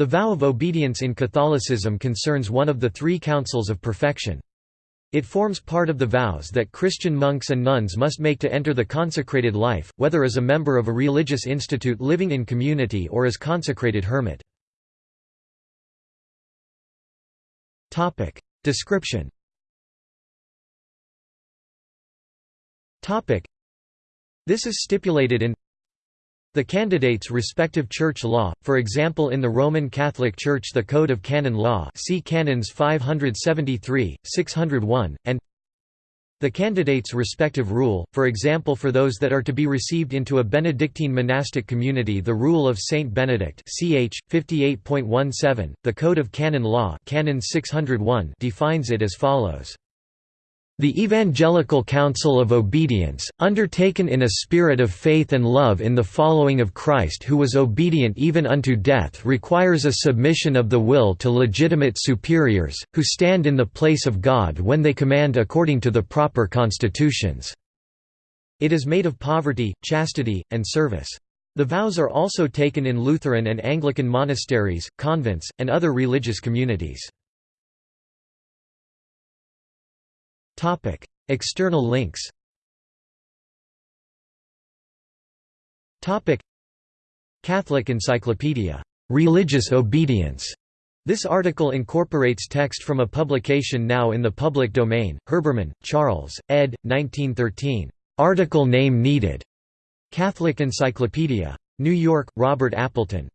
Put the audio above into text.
The vow of obedience in Catholicism concerns one of the three counsels of perfection. It forms part of the vows that Christian monks and nuns must make to enter the consecrated life, whether as a member of a religious institute living in community or as consecrated hermit. Description This is stipulated in the candidate's respective church law, for example in the Roman Catholic Church the Code of Canon Law see Canons 573, 601, and the candidate's respective rule, for example for those that are to be received into a Benedictine monastic community the Rule of Saint Benedict ch. 58.17, the Code of Canon Law Canon 601 defines it as follows. The Evangelical Counsel of Obedience, undertaken in a spirit of faith and love in the following of Christ who was obedient even unto death requires a submission of the will to legitimate superiors, who stand in the place of God when they command according to the proper constitutions. It is made of poverty, chastity, and service. The vows are also taken in Lutheran and Anglican monasteries, convents, and other religious communities. External links Catholic Encyclopedia. Religious Obedience. This article incorporates text from a publication now in the public domain. Herbermann, Charles, ed. 1913. Article name needed. Catholic Encyclopedia. New York, Robert Appleton.